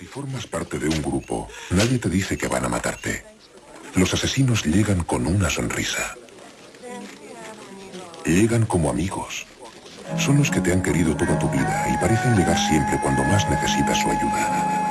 Si formas parte de un grupo, nadie te dice que van a matarte. Los asesinos llegan con una sonrisa. Llegan como amigos. Son los que te han querido toda tu vida y parecen llegar siempre cuando más necesitas su ayuda.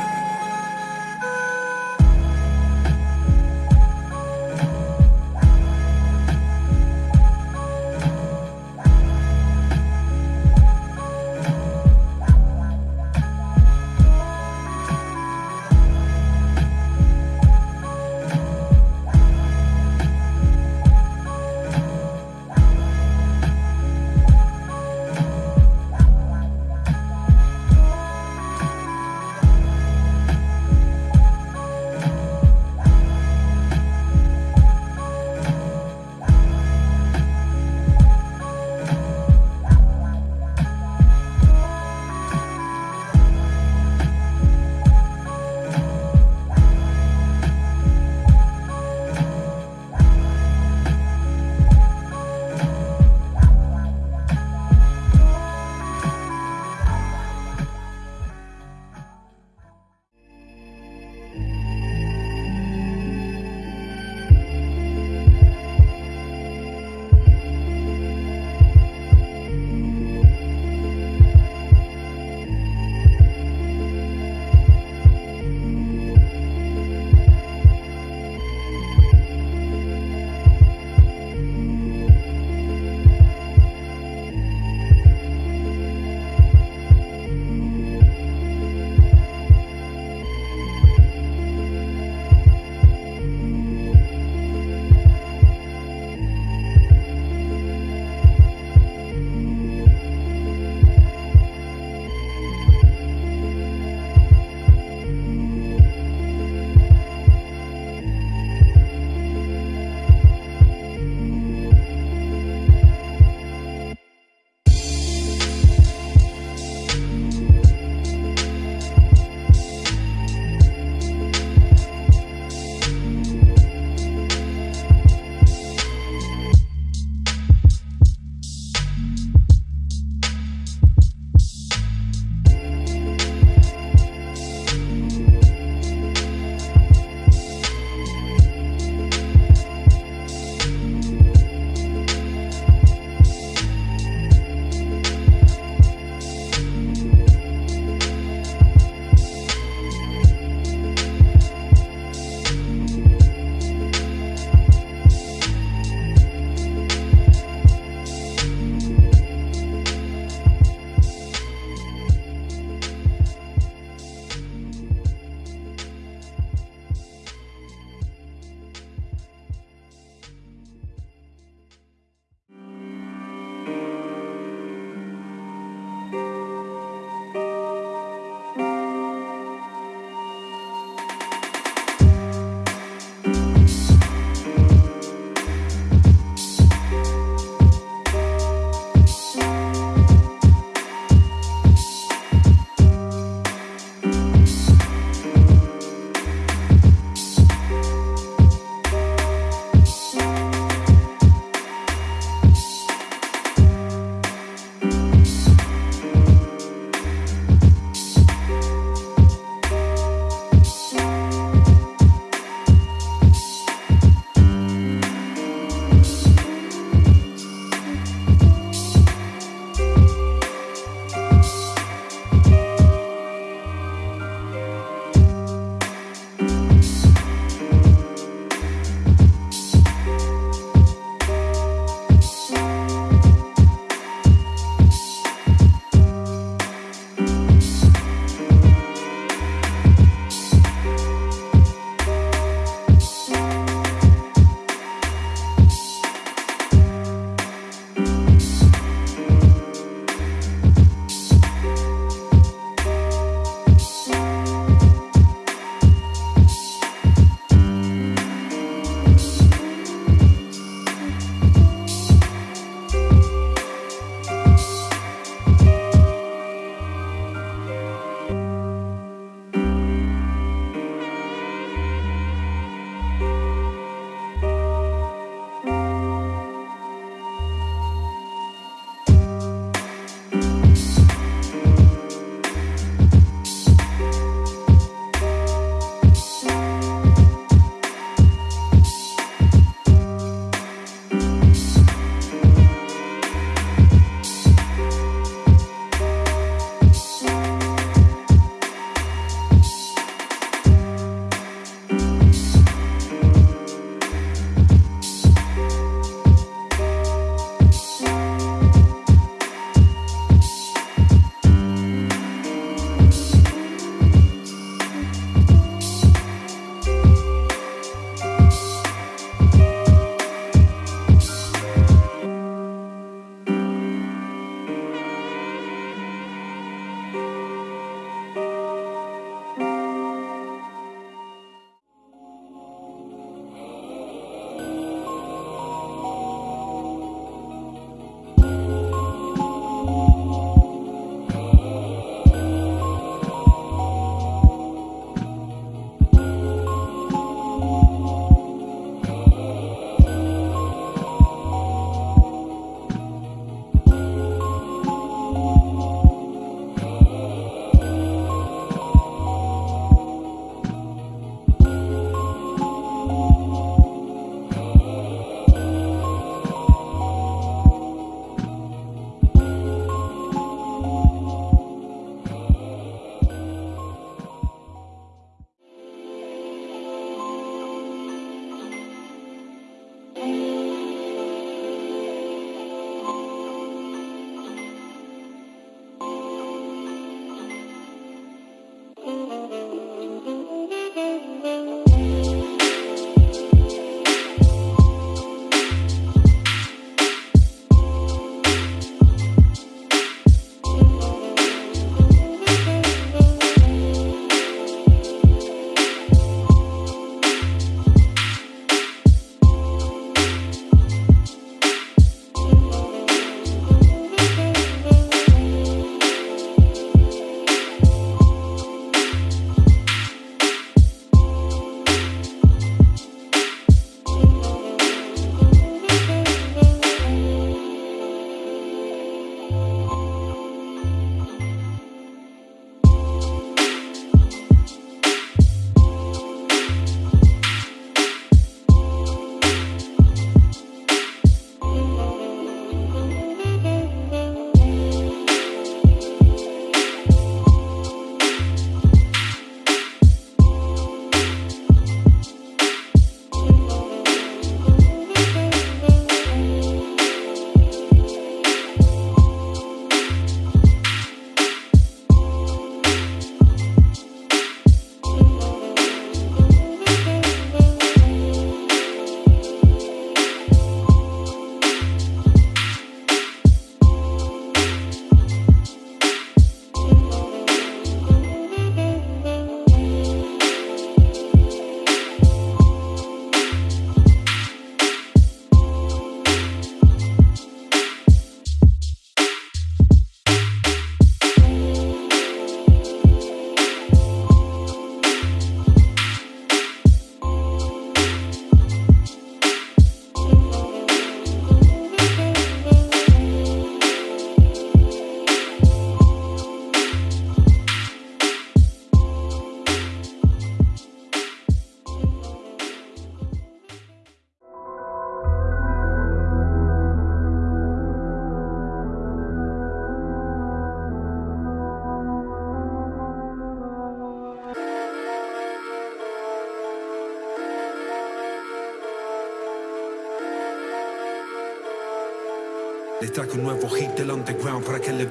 Les traje un nuevo hit del underground para que le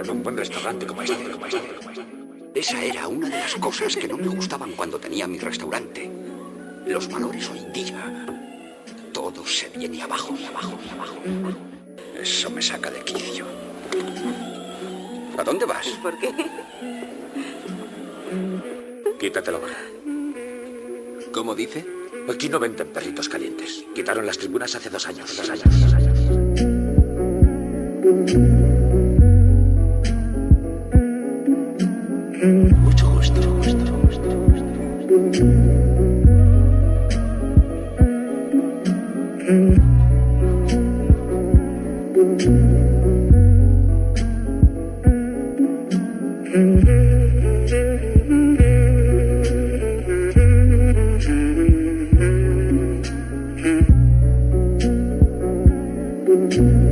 en un buen restaurante como este. Como este, como este. Esa era una de las cosas que no me gustaban cuando tenía mi restaurante. Los valores hoy día. Todo se viene abajo abajo abajo. Eso me saca de quicio. ¿A dónde vas? ¿Por qué? Quítate la gorra. ¿Cómo dice? Aquí no venden perritos calientes. Quitaron las tribunas hace dos años. Dos años, dos años. Mm-hmm.